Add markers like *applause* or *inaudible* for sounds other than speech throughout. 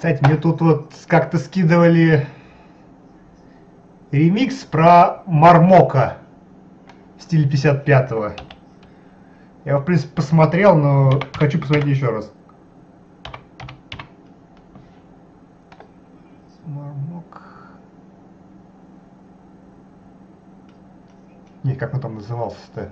Кстати, мне тут вот как-то скидывали ремикс про Мармока в стиле 55-го. Я, в принципе, посмотрел, но хочу посмотреть еще раз. Мармок. Не, как он там назывался-то?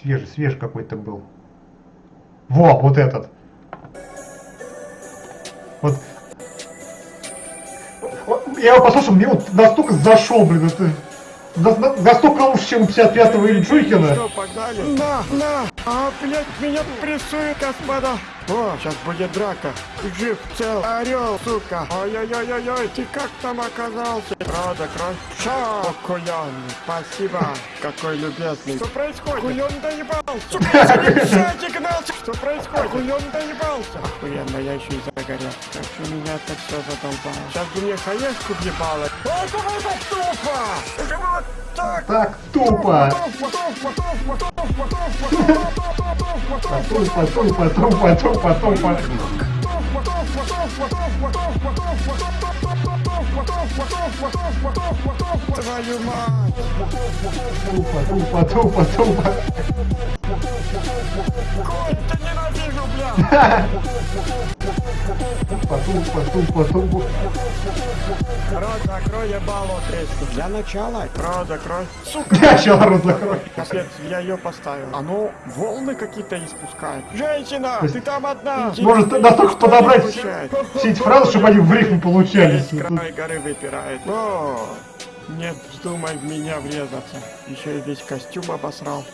Свежий, свежий какой-то был. Во, вот этот. Вот. Я его послушал, мне вот настолько зашел, блин, это на- на- настолько лучше, чем 55-го или Джуйкина. Что, погнали? На, на! А, блядь, меня прессует, господа! О, сейчас будет драка. Жив, цел, орел, сука. Ой-ой-ой-ой, ты как там оказался? Правда, кровь? Ша, кулён, спасибо. Какой любезный. Что происходит? Кулён доебался. Сука, гнался. Что происходит? Кулён доебался. Охуенно, я еще и загорел. Как же меня это все задолбало. Сейчас бы мне хаешку въебало. О, это было тупо! Это было так тупо. Потом, потом, потом, потом, потом, потом. Твою мать! Потом, потом, потом, потом. Конь, ты ненавижу, бля! *laughs* Тупо, тупо, тупо. Рот закрой, ебало тресни. Для начала. Рот закрой. Сука! Я сейчас рот закрой. Капец, я ее поставил. Оно волны какие-то испускает. Женщина, ты там одна! может, настолько подобрать. Все эти фразы, чтобы они в рифму получались. Край горы выпирает. О, нет, вздумай в меня врезаться. Еще и весь костюм обосрал.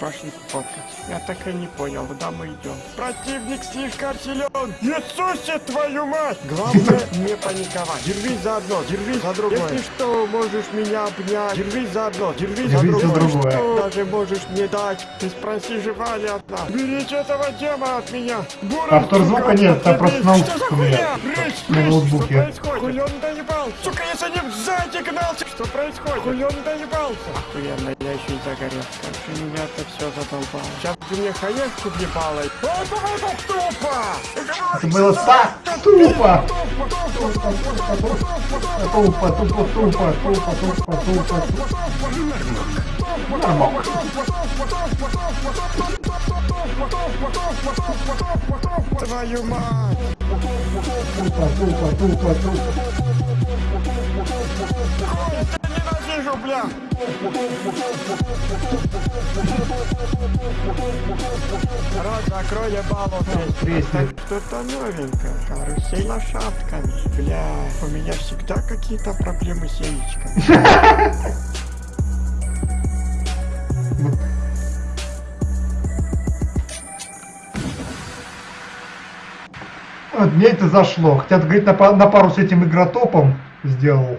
Пошли фоткать. Я так и не понял, куда мы идем. Противник слишком силен. Иисусе, твою мать! Главное *laughs* не паниковать. Держись за одно, держись за другое. Если что, можешь меня обнять. Держись за одно, держись, за Держись за другое. другое. Что даже можешь мне дать. Ты спроси, жива ли она. Берите этого дема от меня. Буров, Автор звука нет, там просто остановись. наушник Что у за меня. На ноутбуке. Что происходит? Кулен доебал. Сука, я за ним сзади гнался. Что происходит? Кулен доебался. Охуенно, я еще и загорел. Как же меня это все задолбало. Сейчас бы мне хаешку въебало. О, это было тупо! Это было так тупо. Тупо, тупо, тупо, тупо, тупо, тупо. Нормально. Твою мать! Тупо, тупо, тупо, тупо. Я ненавижу, бля! Рот закрой ебало. Так, Что-то новенькое. Карусель лошадками. Бля, у меня всегда какие-то проблемы с яичками. Вот мне это зашло. Хотя, говорит, на, на пару с этим игротопом сделал.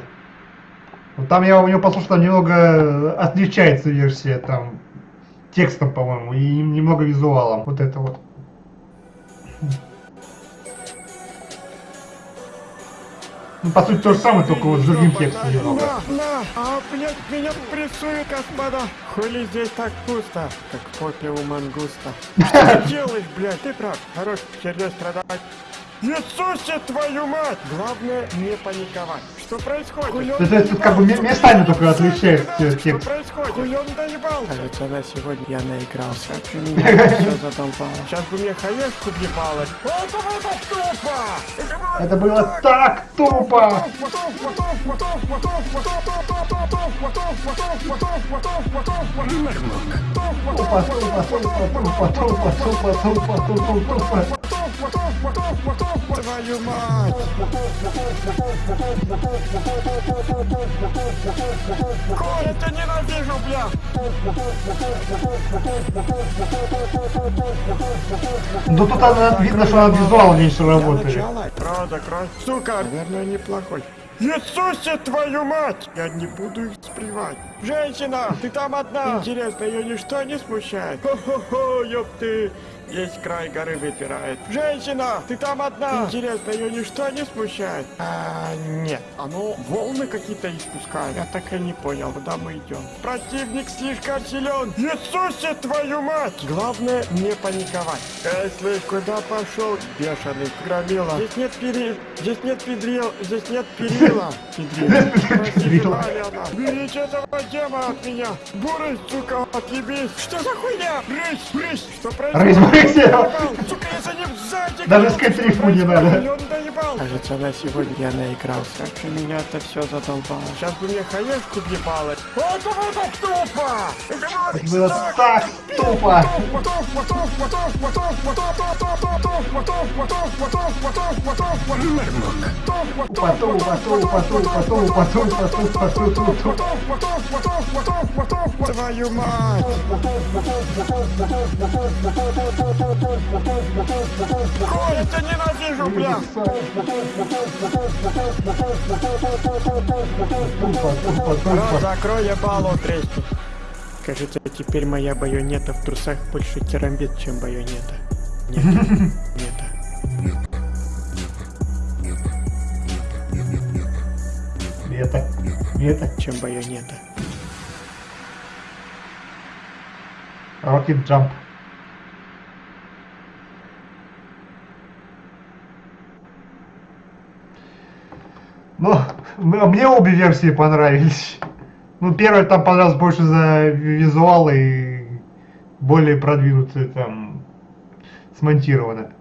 Вот там я у него послушал, там немного отличается версия там текстом, по-моему, и немного визуалом. Вот это вот. Ну, по сути, то же самое, только вот с другим текстом немного. На, на, а, блядь, меня прессует, господа. Хули здесь так пусто, как в попе у мангуста. *laughs* Что ты делаешь, блядь? Ты прав, хорош херней страдать. Иисусе, твою мать! Главное не паниковать. Что происходит? Это, это как бы ме- местами только отличается Что текст. происходит? Кулен доебал. Кажется, на сегодня я наигрался. Все задолбало. Сейчас бы мне хаешку въебало. Это было тупо! Это было так тупо! Тупо, тупо, тупо, тупо, тупо, тупо, тупо, тупо, тупо. Твою мать! Коль, я тебя ненавижу, бля! Ну тут она, видно, что она визуал меньше работали. Правда, кровь. Сука, наверное, неплохой. Иисусе, твою мать! Я не буду их спривать. Женщина, ты там одна. Интересно, ее ничто не смущает? Хо-хо-хо, ёпты. весь край горы выпирает. Женщина, ты там одна. Интересно, ее ничто не смущает? А, нет. Оно волны какие-то испускает. Я так и не понял, куда мы идем. Противник слишком силен. Иисусе, твою мать! Главное, не паниковать. Слышь, куда пошел, бешеный громила? Здесь нет перил, здесь нет педрил, здесь нет перила. Перила. Алена, Берите этого демона от меня! Бурый, сука, отъебись! Что за хуйня? Рысь, рысь! Что Рысь, происходит? рысь, Доебал! Сука, я за ним сзади! Даже рифму не надо. Кажется, на сегодня я наигрался. Меня это все задолбало. Сейчас бы мне хаешку въебало. Это было так тупо! Это было так тупо! Твою мать! Коль, ты ненавижу, бля! Тупо. закрой, ебало тресни. Кажется, теперь моя байонета в трусах больше керамбит, чем байонета. Нет, нет. Это, это, чем байонета. Rocket Jump. Ну, м- мне обе версии понравились. Ну, первая там понравилась больше за визуал и более продвинутая там смонтировано.